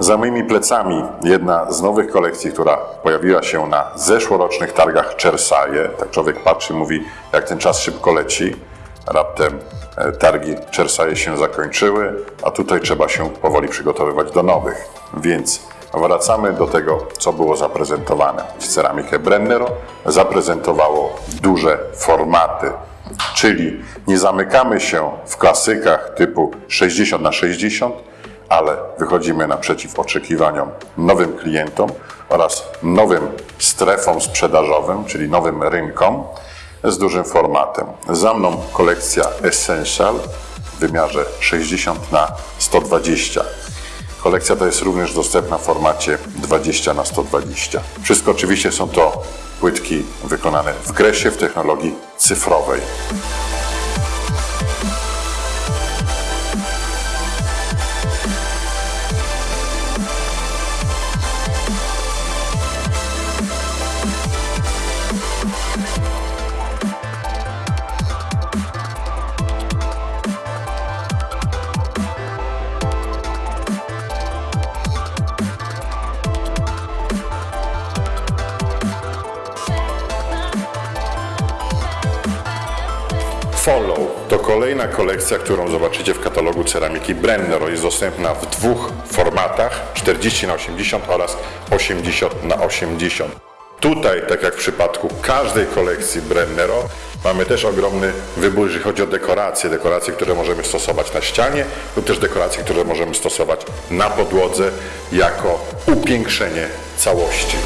Za moimi plecami jedna z nowych kolekcji, która pojawiła się na zeszłorocznych targach Czersaje. Tak człowiek patrzy mówi, jak ten czas szybko leci. Raptem e, targi Czersaje się zakończyły, a tutaj trzeba się powoli przygotowywać do nowych. Więc wracamy do tego, co było zaprezentowane. Ceramikę Brennero zaprezentowało duże formaty, czyli nie zamykamy się w klasykach typu 60 na 60, ale wychodzimy naprzeciw oczekiwaniom nowym klientom oraz nowym strefom sprzedażowym, czyli nowym rynkom z dużym formatem. Za mną kolekcja Essential w wymiarze 60 na 120. Kolekcja ta jest również dostępna w formacie 20 na 120. Wszystko oczywiście są to płytki wykonane w gresie w technologii cyfrowej. Follow to kolejna kolekcja, którą zobaczycie w katalogu ceramiki Brennero. Jest dostępna w dwóch formatach 40 na 80 oraz 80 na 80. Tutaj, tak jak w przypadku każdej kolekcji Brennero, mamy też ogromny wybór, jeżeli chodzi o dekoracje. Dekoracje, które możemy stosować na ścianie lub też dekoracje, które możemy stosować na podłodze jako upiększenie całości.